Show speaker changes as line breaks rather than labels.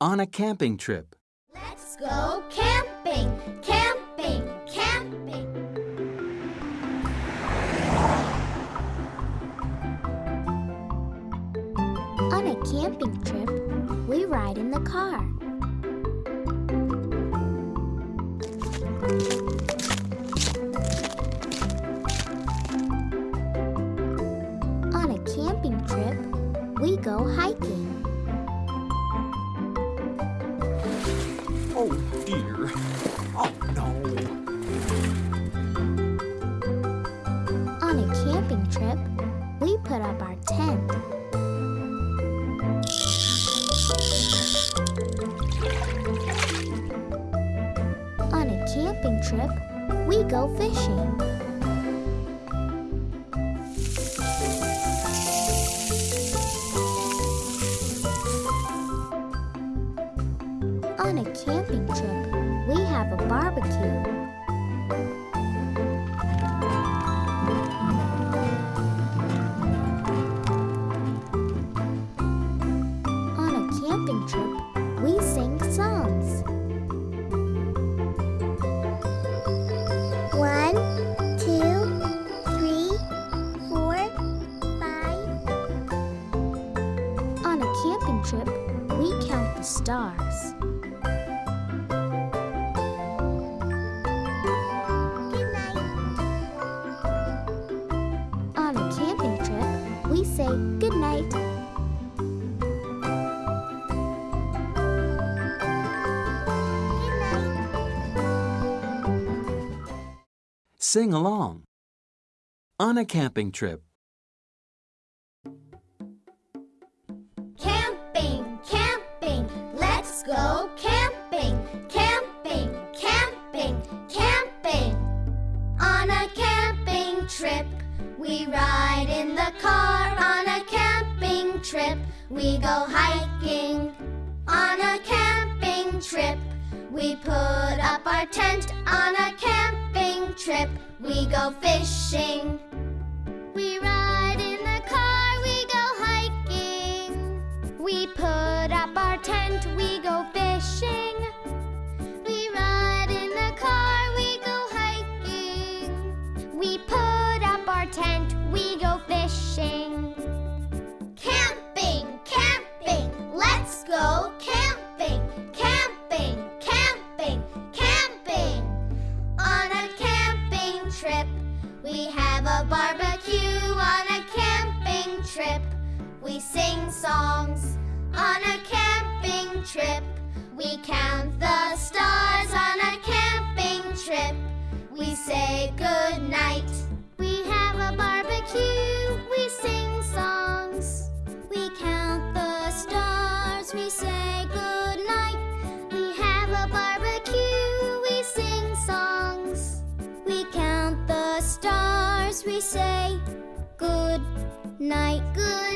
On a camping trip.
Let's go camping, camping, camping.
On a camping trip, we ride in the car. Go hiking.
Oh dear. Oh no.
On a camping trip, we put up our tent. On a camping trip, we go fishing. On a camping trip, we have a barbecue. On a camping trip, we sing songs. One, two, three, four, five. On a camping trip, we count the stars. Say good night. Good night.
Sing along. On a camping trip.
Camping, camping, let's go camping, camping, camping, camping. On a camping trip, we ride in the car. On a camping trip, we go hiking. On a camping trip, we put up our tent. On a camping trip, we go fishing. We ride in the car, we go hiking. We put up our tent, we go fishing. Have a barbecue on a camping trip. We sing songs on a camping trip. We count the we say good night, good